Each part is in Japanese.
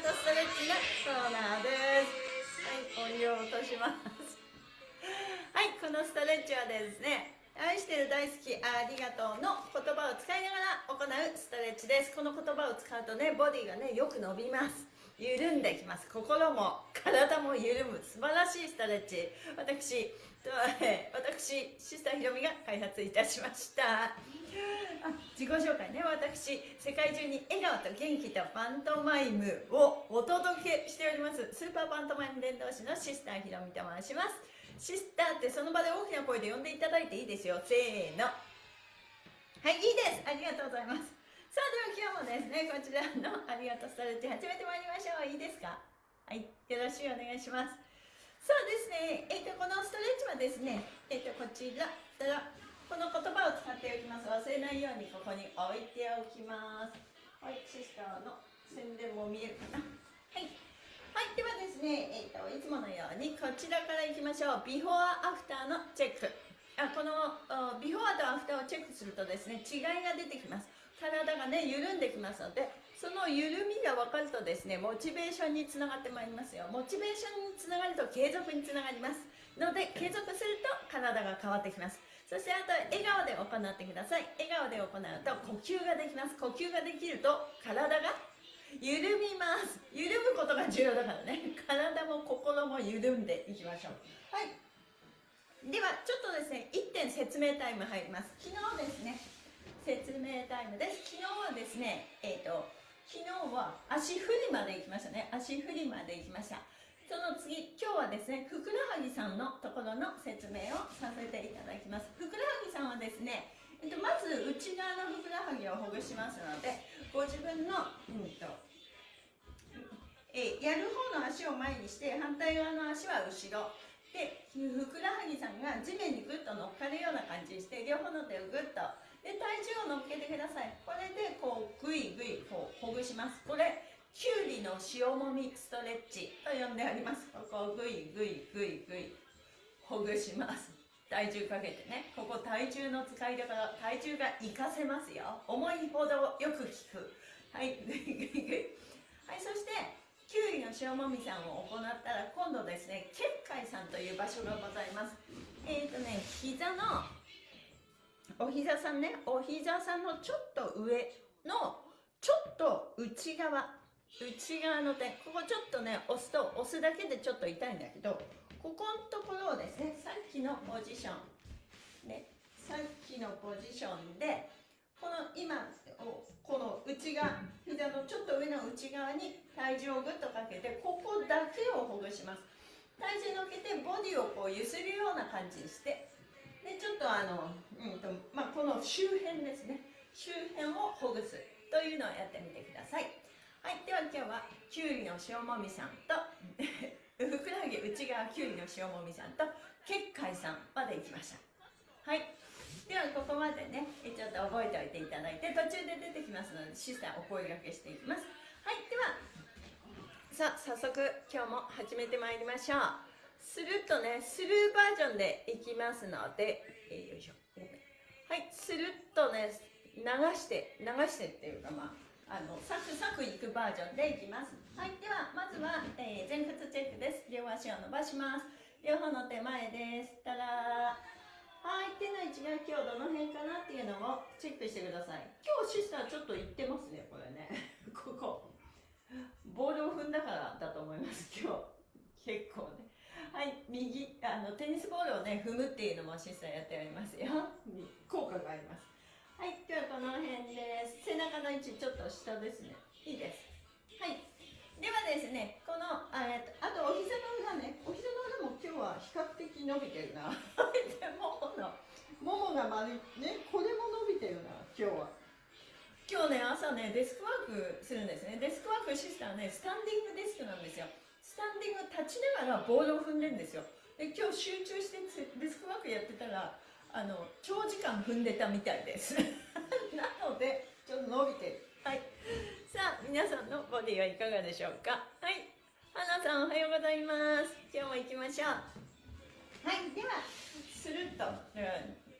ストレッチのコーナーです。はい音量落とします。はいこのストレッチはですね愛してる大好きありがとうの言葉を使いながら行うストレッチです。この言葉を使うとねボディがねよく伸びます。緩んできます。心も体も緩む。素晴らしいストレッチ。私私シスターひろみが開発いたしました。あ自己紹介ね。私世界中に笑顔と元気とパントマイムをお届けしております。スーパーパントマイム伝道師のシスターひろみと申します。シスターってその場で大きな声で呼んでいただいていいですよ。せーの。はいいいです。ありがとうございます。さあでは今日もですねこちらのありがとうストレッチ始めてまいりましょう。いいですか？はいよろしくお願いします。そうですねえっ、ー、とこのストレッチはですねえっ、ー、とこちらこの言葉を使っておきます。忘れないようにここに置いておきます。はいシスターの宣伝も見えるかな。はい。はいではですね、えーと、いつものようにこちらからいきましょう。ビフォーアフターのチェック。あこのビフォーとアフターをチェックするとですね違いが出てきます。体がね緩んできますのでその緩みが分かるとですねモチベーションにつながってまいりますよ。モチベーションにつながると継続につながります。ので継続すると体が変わってきます。そしてあと笑顔で行ってください。笑顔で行うと呼吸ができます。呼吸ができると体が緩みます。緩むことが重要だからね。体も心も緩んでいきましょう。はい。ではちょっとですね1点説明タイム入ります。昨日ですね。説明タイムです。昨日はですねえっ、ー、と昨日は足振りまで行きましたね。足振りまで行きました。その次、今日はですね、ふくらはぎさんのところの説明をさせていただきます。ふくらはぎさんはですね、えっと、まず内側のふくらはぎをほぐしますので、ご自分の、うんと、えやる方の足を前にして、反対側の足は後ろ。で、ふくらはぎさんが地面にぐっと乗っかるような感じにして、両方の手をぐっと、で、体重を乗っけてください。これで、こう、ぐいぐい、こう、ほぐします。これ、きゅうりの塩もみストレッチと呼んであります。ここをぐいぐいぐいぐいほぐします。体重かけてね。ここ体重の使い方体重が活かせますよ。思いほどよく効く。はいぐいぐいぐいはいそしてきゅうりの塩もみさんを行ったら今度ですね結界さんという場所がございます。えっ、ー、とね膝のお膝さんね。お膝さんのちょっと上のちょっと内側。内側の手ここちょっとね押すと押すだけでちょっと痛いんだけどここのところをですねさっきのポジションねさっきのポジションでこの今この内側膝のちょっと上の内側に体重をぐっとかけてここだけをほぐします。体重乗っけてボディをこう揺するような感じにしてでちょっとあの、うんとまあ、この周辺ですね。周辺をほぐすというのをやってみてください。はい、では今日はきゅうりの塩もみさんと ふくらはぎ内側きゅうりの塩もみさんと結界さんまで行きました。はいではここまでねちょっと覚えておいていただいて途中で出てきますのでシスターお声がけしていきます。はいではさあ早速今日も始めてまいりましょう。スルッとねスルーバージョンでいきますので、えー、よいしょはいスルッとね流して流してっていうかまああのサクサクいくバージョンでいきます。はいではまずは、えー、前屈チェックです。両足を伸ばします。両方の手前です。たらはい手の位置が今日どの辺かなっていうのをチェックしてください。今日シスターちょっと言ってますねこれね。ここ。ボールを踏んだからだと思います今日。結構ね。はい右あのテニスボールをね踏むっていうのもシスターやっておりますよ。効果があります。はい、ではこの辺です。背中の位置ちょっと下ですね。いいです。はい。ではですね、この、え、あとお膝の裏ね、お膝の裏も今日は比較的伸びてるな。で、ももの、ももが丸い、ね、これも伸びてるな、今日は。今日ね、朝ね、デスクワークするんですね。デスクワークシスターね、スタンディングデスクなんですよ。スタンディング立ちながらボールを踏んでるんですよ。で、今日集中してデスクワークやってたら、あの長時間踏んでたみたいです。なのでちょっと伸びてる。はい。さあ皆さんのボディはいかがでしょうか？はい。花さんおはようございます。今日も行きましょう。はい。ではスルッと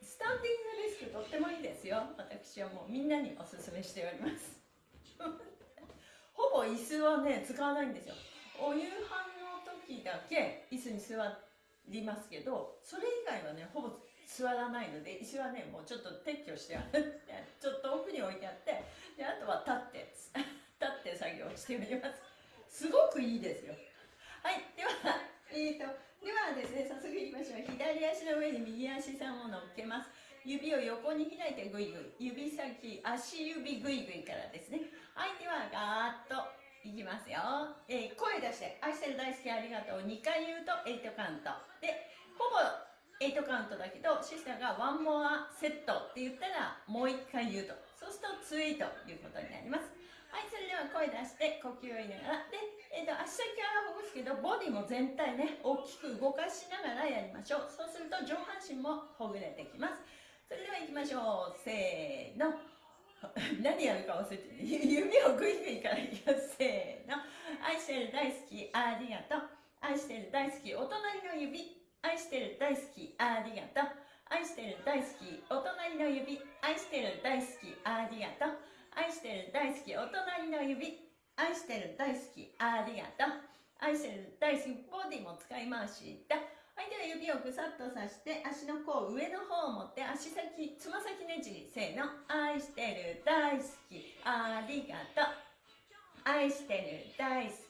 スタンディングデスクとってもいいですよ。私はもうみんなにおすすめしております。ほぼ椅子はね使わないんですよ。お夕飯の時だけ椅子に座りますけどそれ以外はねほぼ座らないので椅子はねもうちょっと撤去してあるちょっと奥に置いてあってであとは立って 立って作業しております。すごくいいですよ。はいではえーとではですね早速いきましょう。左足の上に右足さんを乗っけます。指を横に開いてグイグイ。指先足指グイグイからですね。はいではガーッといきますよ、えー、声出して「愛してる大好きありがとう」2回言うと8カウント。でほぼ8カウントだけどシスターが「ワンモアセット」って言ったらもう1回言うと。そうするとツイートということになります。はいそれでは声出して呼吸を入れながらで、えーと、足先はほぐすけどボディも全体ね大きく動かしながらやりましょう。そうすると上半身もほぐれてきます。それでは行きましょう。せーの。何やるか忘れて 指をグイグイからいきます。せーの。愛してる大好き。ありがとう。愛してる大好き。お隣の指。愛してる大好きありがとう。愛してる大好きお隣の指。愛してる大好きありがとう。愛してる大好きお隣の指。愛してる大好きありがとう。愛してる大好きボディも使いましたはいでは指をぐさっとさして足の甲上の方を持って足先つま先ねじりせーの。愛してる大好きありがとう。愛してる大好き。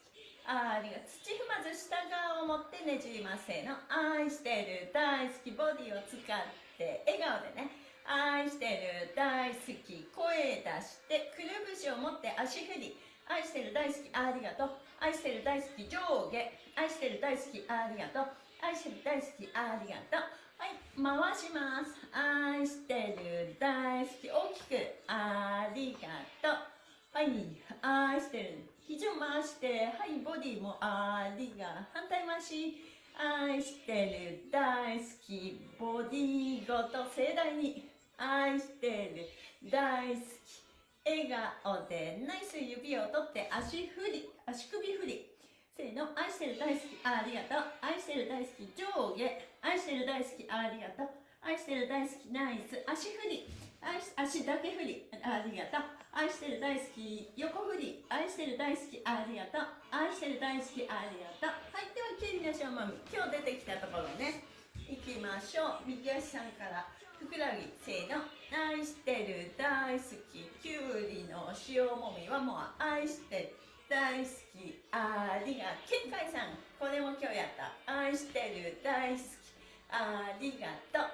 ありが土踏まず下側を持ってねじりますせーの。愛してる大好きボディを使って笑顔でね。愛してる大好き。声出してくるぶしを持って足振り。愛してる大好きありがとう。愛してる大好き上下。愛してる大好きありがとう。愛してる大好きありがとう。はい回します。愛してる大好き大きく。ありがとう。はい愛してる。肘を回してはいボディもありが反対回し愛してる大好きボディごと盛大に愛してる大好き笑顔でナイス指を取って足振り足首振りせーの、愛してる大好き、ありがとう。愛してる大好き、上下。愛してる大好き、ありがとう。愛してる大好き、ナイス。足振り。足だけ振り、ありがとう。愛してる大好き、横振り。愛してる大好き、ありがとう。愛してる大好き、ありがとう。はい、では、キュウリのしょうまみ。今日出てきたところね。いきましょう。右足さんから。ふくらはぎ、せーの。愛してる大好き、きゅうりの塩もみはもう愛してる。大好きありがけんかいさんこれも今日やった愛してる大好きありがとう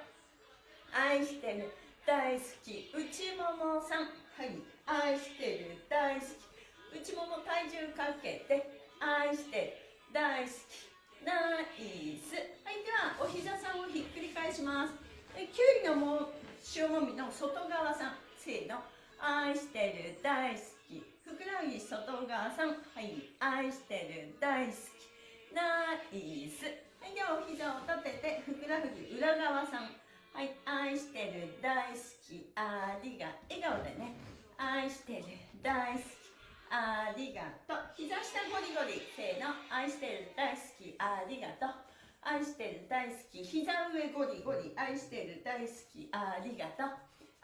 愛してる大好き内ももさんはい愛してる大好き。内もも体重かけて愛してる。大好き。ナイス。はいではお膝さんをひっくり返します。えきゅうりのも塩もみの外側さん。せーの。愛してる大好き。ふくらはぎ外側さん。はい愛してる大好き。ナイス。はいではお膝を立ててふくらはぎ裏側さん。はい愛してる大好き。ありが笑顔でね。愛してる。大好き。ありがとう。膝下ゴリゴリ。せーの。愛してる。大好き。ありがとう。愛してる。大好き。膝上ゴリゴリ。愛してる。大好き。ありがとう。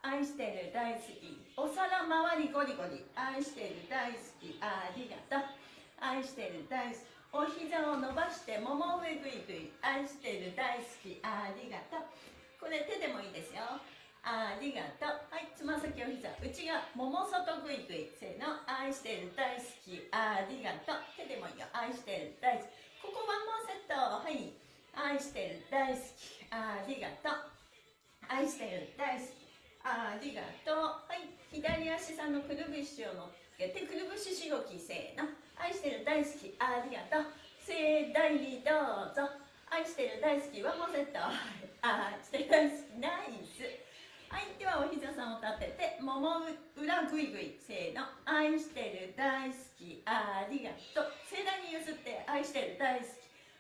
愛してる。大好き。お皿周りゴリゴリ。愛してる。大好き。ありがとう。愛してる。大好き。お膝を伸ばしてもも上ぐいぐい。愛してる。大好き。ありがとう。これ手でもいいですよ。ありがとうはいつま先お膝内側もも外ぐいぐいせーの愛してる大好きありがとう手でもいいよ愛してる大好きここワンモーセットはい愛してる大好きありがとう愛してる大好きありがとう。はい。左足さんのくるぶしを乗っけて、くるぶししごきせーの。愛してる大好き。ありがとう。盛大にどうぞ。愛してる大好き。ワンモンセット。愛してる大好き。ナイス。はい。では、お膝さんを立てて、もも裏ぐいぐい。せーの。愛してる大好き。ありがとう。盛大にゆすって、愛してる大好き。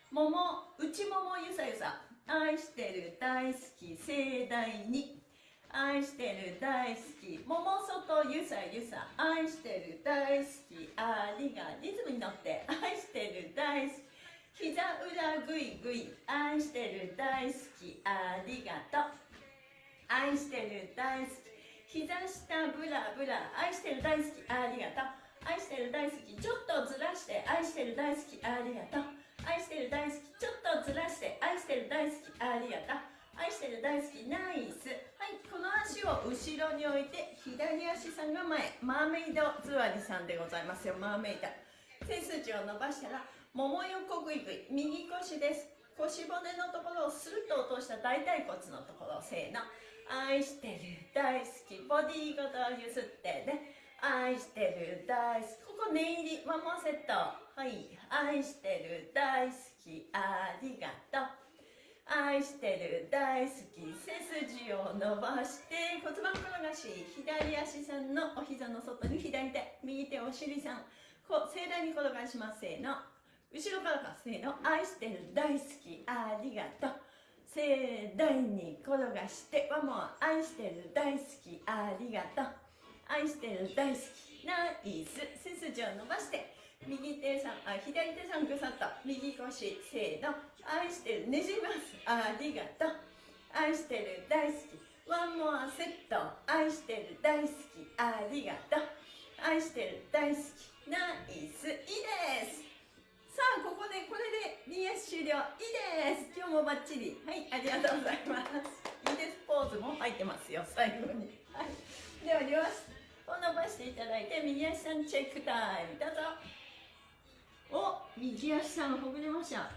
もも、内ももゆさゆさ。愛してる大好き。盛大に。愛してる大好き桃外ゆさゆさ愛してる大好きありがリズムに乗って愛してる大好き膝裏ぐいぐい愛してる大好きありがとう愛してる大好き膝下ブラブラ愛してる大好きありがとう愛してる大好きちょっとずらして愛してる大好きありがとう愛してる大好きちょっとずらして愛してる大好きありがとう愛してる大好きナイスはいこの足を後ろに置いて左足さんが前。マーメイド座りさんでございますよ。マーメイド。背筋を伸ばしたらもも横ぐいぐい右腰です。腰骨のところをスルッと落とした大腿骨のところせーの。愛してる大好き。ボディーごと譲ってね。愛してる大好き。ここ念入りワンモセットはい愛してる大好き。ありがとう。愛してる大好き。背筋を伸ばして骨盤転がし左足さんのお膝の外に左手右手お尻さん。こう盛大に転がします。せーの。後ろからか。せーの。愛してる大好き。ありがとう。盛大に転がしてはもう愛してる大好き。ありがとう。愛してる。大好き。ナイス背筋を伸ばして右手さんあ左手さんぐさっと右腰せーの愛してるねじりますありがとう。愛してる大好き。ワンモアセット愛してる大好きありがとう愛してる大好き。ナイス。いいです。さあここでこれで BS 終了いいです今日もバッチリはいありがとうございますいいですポーズも入ってますよ最後にはい。では両足を伸ばしていただいて右足さんチェックタイム。どうぞ。お右足さんほぐれました。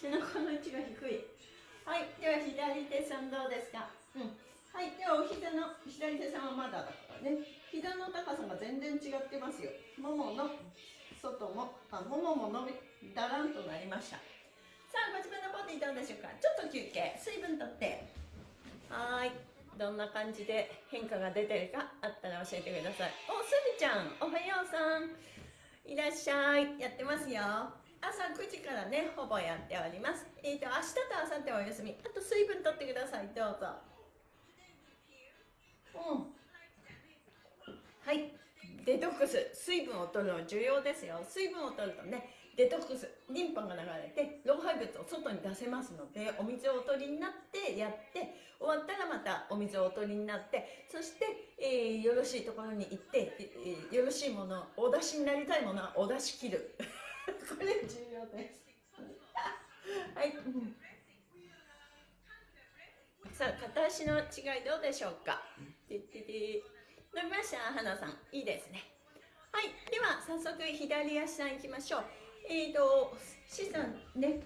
背中の位置が低い。はい。では左手さんどうですかうん。はい。ではお膝の左手さんはまだだからね。膝の高さが全然違ってますよ。ももの外もあももも伸びだらんとなりました。さあご自分のボディどうでしょうか。ちょっと休憩。水分とって。はい。どんな感じで変化が出てるかあったら教えてください。おすみちゃん。おはようさん。いらっしゃい。やってますよ。朝9時からねほぼやっております。えっ、ー、と明日と明後日はお休み。あと水分とってください。どうぞ。うん。はい。デトックス。水分を取るの重要ですよ。水分を取るとねデトックスリンパが流れて老廃物を外に出せますのでお水をお取りになってやって終わったらまたお水をお取りになってそして、えー、よろしいところに行って、えー、よろしいものお出しになりたいものはお出し切る。これ重要です。はい、さあ片足の違いどうでしょうか？伸びました花さんいいですねはいでは早速左足さんいきましょうえーと、資産ね、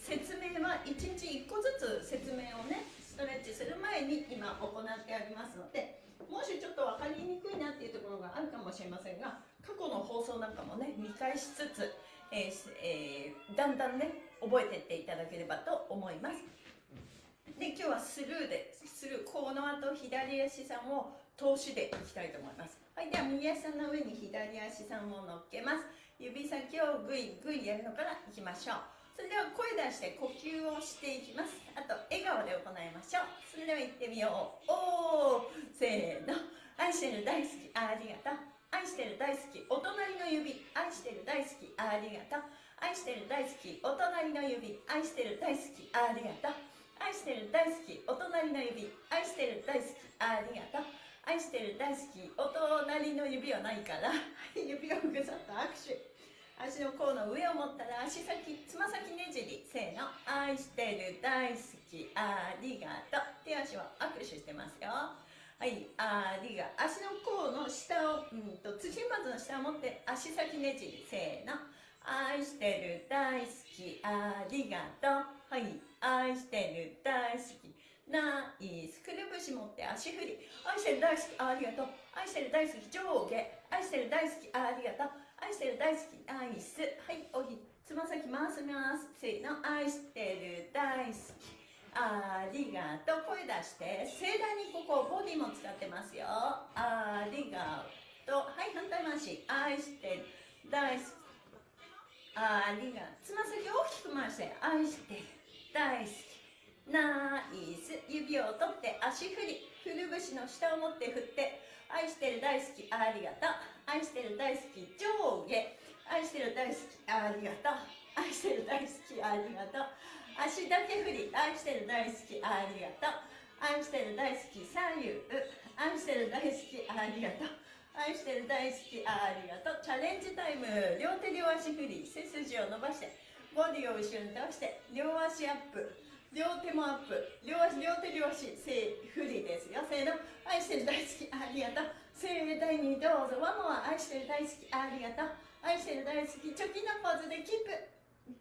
説明は1日1個ずつ説明をね、ストレッチする前に今行ってありますので、もしちょっと分かりにくいなっていうところがあるかもしれませんが、過去の放送なんかもね、見返しつつ、えーえー、だんだんね、覚えていっていただければと思います。で、今日はスルーで、スルー、この後左足さんを通しでいきたいと思います。はい、では右足さんの上に左足さんを乗っけます。指先をぐいぐいやるのからいきましょう。それでは声出して呼吸をしていきます。あと笑顔で行いましょう。それでは行ってみよう。おーせーの。愛してる大好きありがとう。愛してる大好きお隣の指。愛してる大好きありがとう。愛してる大好きお隣の指。愛してる大好きありがとう。愛してる大好きお隣の指。愛してる大好きありがとう。愛してる大好きお隣の指はないから 指をぐさっと握手。足の甲の上を持ったら足先つま先ねじりせーの愛してる大好きありがとう。手足を握手してますよ。はいありが足の甲の下をうんと土まずの下を持って足先ねじりせーの。愛してる大好きありがとう。はい愛してる大好き。ナイスくるぶし持って足振り。愛してる大好きありがとう。愛してる大好き上下。愛してる大好きありがとう。愛してる大好きアイス。はいおひつま先回します。せーの愛してる大好き。ありがとう。声出して。盛大にここボディも使ってますよ。ありがとう。はい反対回し。愛してる大好き。ありがとう。つま先大きく回して。愛してる大好き。ナイス。指を取って足振り。くるぶしの下を持って振って愛してる大好きありがとう。愛してる大好き上下。愛してる大好きありがとう。愛してる大好きありがとう。足だけ振り。愛してる大好きありがとう。愛してる大好き左右。愛してる大好きありがとう。愛してる大好きありがとう。チャレンジタイム。両手両足振り。背筋を伸ばしてボディを後ろに倒して両足アップ。両手もアップ。両足両手両足せ振りですよ。せーの。愛してる大好きありがとう。盛大にどうぞ。ワモは愛してる大好きありがとう。愛してる大好きチョキのポーズでキープい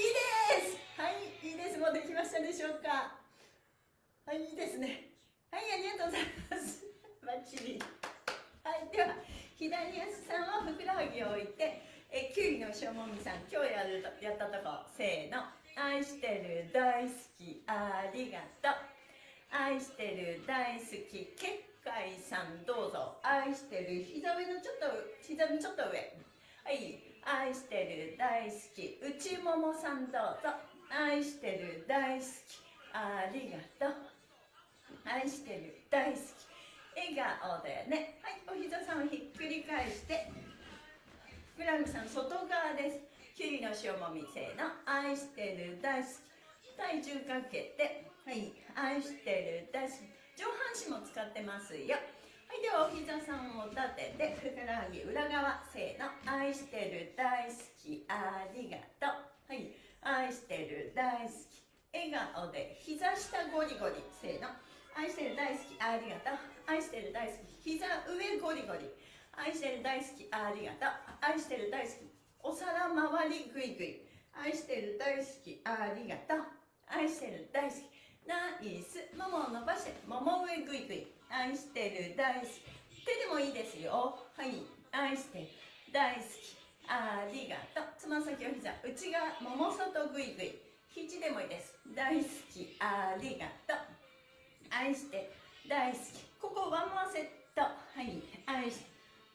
いです。はいいいです。もうできましたでしょうか。はいいいですね。はいありがとうございます。バッチリ。はいでは左足さんはふくらはぎを置いてえキュウリのしょもみさん今日やるとやったとこせーの。愛してる大好きありがとう。愛してる大好き結界さんどうぞ。愛してる膝上のちょっと膝のちょっと上。はい。愛してる大好き内ももさんどうぞ。愛してる大好きありがとう。愛してる大好き。笑顔でね。はい。お膝さんをひっくり返して。フランクさん外側です。キュウリの塩もみせの。愛してる大好き。体重かけて。はい。愛してる大好き。上半身も使ってますよ。はいではお膝さんを立ててふくらはぎ裏側せーの。愛してる大好き。ありがとう。はい。愛してる大好き。笑顔で膝下ゴリゴリせーの。愛してる大好き。ありがとう。愛してる大好き。膝上ゴリゴリ愛してる大好き。ありがとう。愛してる大好き。お皿周りグイグイ愛してる大好き。ありがとう。愛してる大好き。ナイス。ももを伸ばして。もも上グイグイ愛してる大好き。手でもいいですよ。はい。愛してる大好き。ありがとう。つま先を膝。内側もも外グイグイ肘でもいいです。大好き。ありがとう。愛して大好き。ここワンモアセット。はい。愛して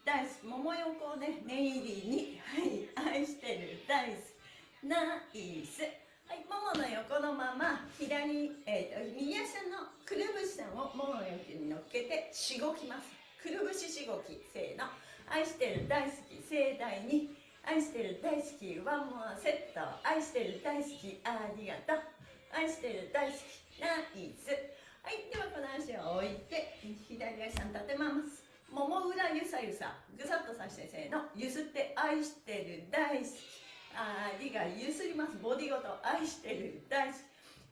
大好き。桃横をね念入りにはい愛してる。大好き。ナイス。はいももの横のまま左、えーと、右足のくるぶしさんをももの横に乗っけてしごきます。くるぶししごきせーの。愛してる大好き盛大に。愛してる大好きワンモアセット。愛してる大好きありがとう。愛してる大好きナイス。はいではこの足を置いて左足さん立てます。もも裏ゆさゆさ。ぐさっとさしてせーの。ゆすって愛してる大好き。ありがゆすります。ボディごと。愛してる大好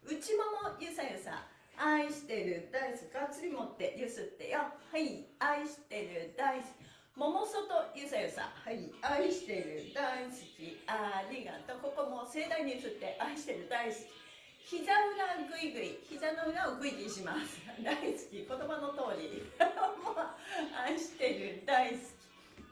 き。内ももゆさゆさ。愛してる大好き。がっつり持ってゆすってよ。はい。愛してる大好き。もも外ゆさゆさ。はい。愛してる大好き。ありがとう。ここも盛大にゆすって愛してる大好き。膝裏グイグイ。膝の裏をグイグイします。大好き。言葉の通り。もう愛してる。大好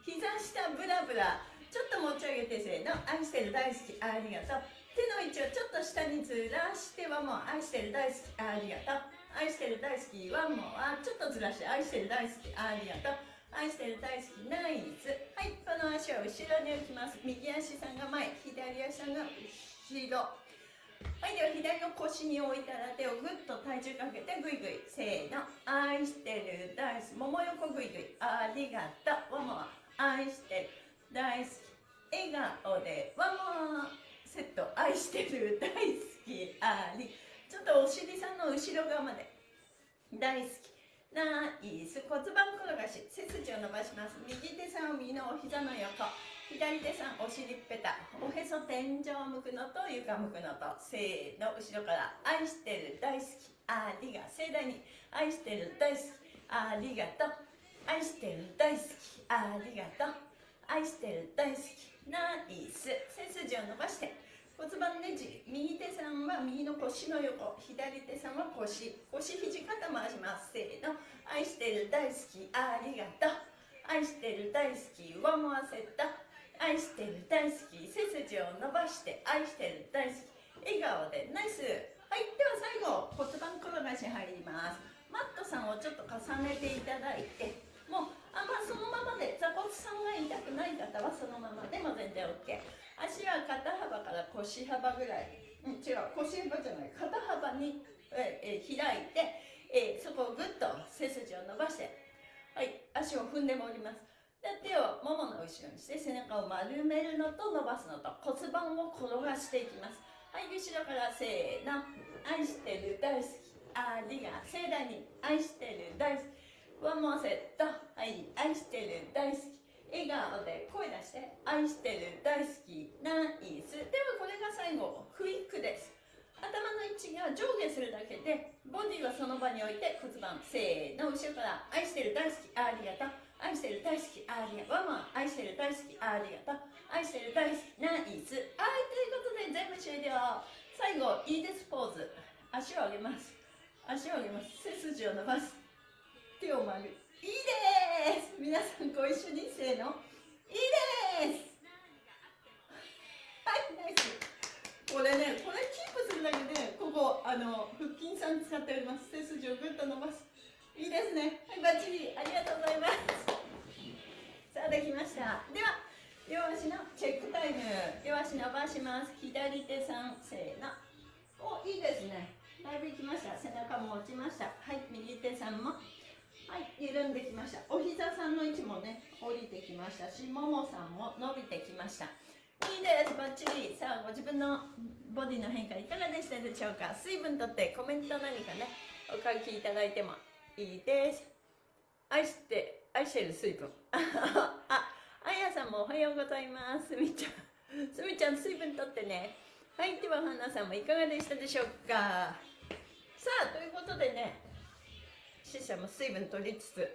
き。膝下ブラブラ。ちょっと持ち上げてせーの。愛してる大好き。ありがとう。手の位置をちょっと下にずらしてはもう愛してる大好き。ありがとう。愛してる大好きはもうちょっとずらして。愛してる大好き。ありがとう。愛してる大好き。ナイス。はい。この足を後ろに置きます。右足さんが前。左足さんが後ろ。はいでは左の腰に置いたら手をぐっと体重かけてぐいぐいせーの愛してる大好きもも横ぐいぐいありがとうワンモア愛してる大好き笑顔でワンモアセット愛してる大好きありちょっとお尻さんの後ろ側まで大好き。ナイス。骨盤転がし背筋を伸ばします。右手さんを右のお膝の横。左手さんお尻ペタ。おへそ天井向くのと床向くのと。せーの後ろから愛してる大好きありが盛大に愛してる大好きありがとう。愛してる大好きありがとう。愛してる大好きナイス。背筋を伸ばして。骨盤ねじ右手さんは右の腰の横。左手さんは腰。腰肘肩回します。せーの。愛してる大好きありがとう。愛してる大好き上回せた。愛してる大好き背筋を伸ばして愛してる大好き笑顔でナイス。はいでは最後骨盤転がし入ります。マットさんをちょっと重ねていただいてもうあまあそのままで座骨さんが痛くない方はそのままでも全然 OK 足は肩幅から腰幅ぐらい、うん、違う腰幅じゃない。肩幅に、ええ開いて、えそこをぐっと背筋を伸ばして。はい足を踏んでもおります。手をももの後ろにして背中を丸めるのと伸ばすのと骨盤を転がしていきます。はい後ろからせーの。愛してる大好き。ありが盛大に愛してる大好き。ワンモアセット。はい愛してる大好き。笑顔で声出して愛してる大好き。ナイス。ではこれが最後クイックです。頭の位置が上下するだけでボディはその場に置いて骨盤せーの。後ろから愛してる大好き。ありがとう。愛してる大好きありがとう。ワンマン愛してる大好きありがとう。愛してる大好きナイス。はいということで全部終了。最後いいですポーズ。足を上げます。足を上げます。背筋を伸ばす。手を曲げる。いいです。皆さんご一緒にせーの。いいです。はいナイス。これねこれキープするだけでここあの腹筋さん使っております。背筋をぐっと伸ばす。いいですね。はいバッチリ。ありがとうございます。さあできました。では両足のチェックタイム。両足伸ばします。左手さんせーの。おいいですね。だいぶいきました。背中も落ちました。はい右手さんも。はい緩んできました。お膝さんの位置もね降りてきましたしももさんも伸びてきました。いいです。バッチリ。さあご自分のボディの変化いかがでしたでしょうか？水分とってコメント何かねお書きいただいてもいいです。愛して愛してる水分ああやさんもおはようございます。すみちゃん。すみちゃん水分とってね。はいでは花さんもいかがでしたでしょうか。さあということでね死者も水分取りつつ。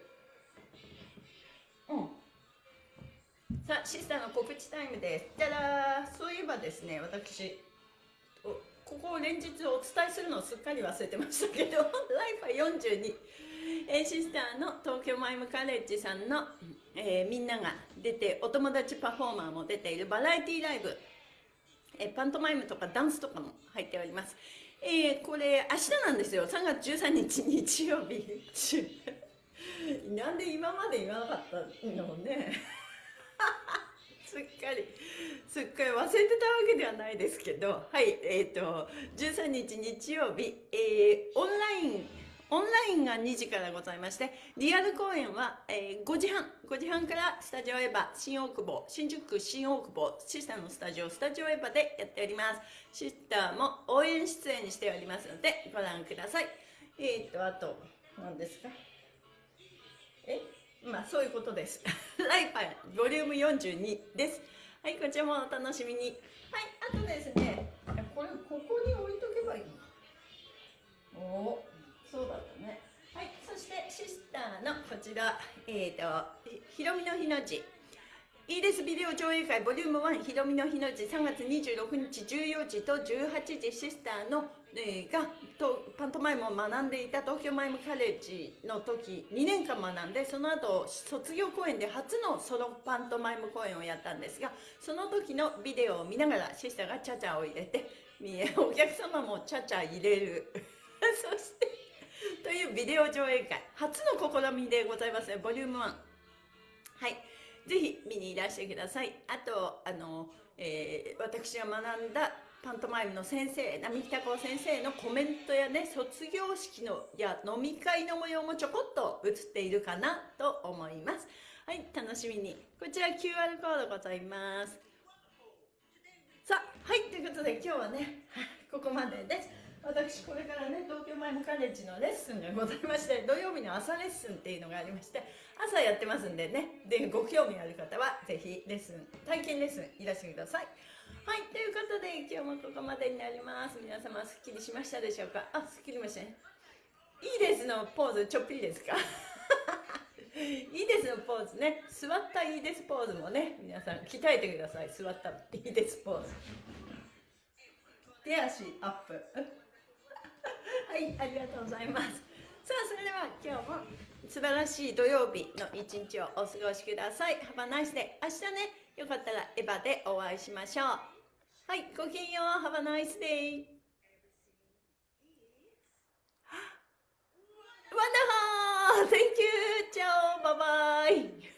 うん。さあシスターの告知タイムです。じゃらそういえばですね私ここを連日お伝えするのをすっかり忘れてましたけど ライファ42えシスターの東京マイムカレッジさんの、えー、みんなが出てお友達パフォーマーも出ているバラエティライブ、えー、パントマイムとかダンスとかも入っております。えー、これ明日なんですよ。3月13日日曜日。なんで今まで言わなかったのね。すっかり。すっかり忘れてたわけではないですけど。はいえっ、ー、と13日日曜日、えー、オンラインオンラインが2時からございまして、リアル公演は、えー、5時半、5時半からスタジオエヴァ、新大久保、新宿区新大久保、シスターのスタジオ、スタジオエヴァでやっております。シスターも応援出演しておりますので、ご覧ください。えー、っと、あと、何ですか？え？まあ、そういうことです。ライパイ、ボリューム42です。はい、こちらもお楽しみに。はい、あとですね、これ、ここに置いとけばいいの？か。おそうだったね。はいそしてシスターのこちら。えっ、ー、とひろみの日の字。いいですビデオ上映会ボリューム1ひろみの日の字。3月26日14時と18時シスターの、えー、がとパントマイムを学んでいた東京マイムカレッジの時2年間学んでその後卒業公演で初のソロパントマイム公演をやったんですがその時のビデオを見ながらシスターがチャチャを入れてお客様もチャチャ入れる。そしてというビデオ上映会初の試みでございます。ねボリューム1はい。ぜひ見にいらしてください。あとあの、えー、私が学んだパントマイムの先生並北子先生のコメントやね卒業式のや飲み会の模様もちょこっと映っているかなと思います。はい楽しみに。こちら QR コードございます。さあはいということで今日はね ここまでです。私これからね東京マイムカレッジのレッスンがございまして土曜日の朝レッスンっていうのがありまして朝やってますんでねでご興味ある方はぜひレッスン体験レッスンいらしてください。はいということで今日もここまでになります。皆様すっきりしましたでしょうか？あすっきりましたね。いいですのポーズちょっぴりですか？いいですのポーズね。座ったいいですポーズもね皆さん鍛えてください。座ったいいですポーズ。手足アップ。はいありがとうございます。さあそれでは今日も素晴らしい土曜日の一日をお過ごしください。Have a nice day 明日ねよかったらエヴァでお会いしましょう。はいごきげんよう。Have a nice day Wonderful! Thank you! チャオ。バイバイ。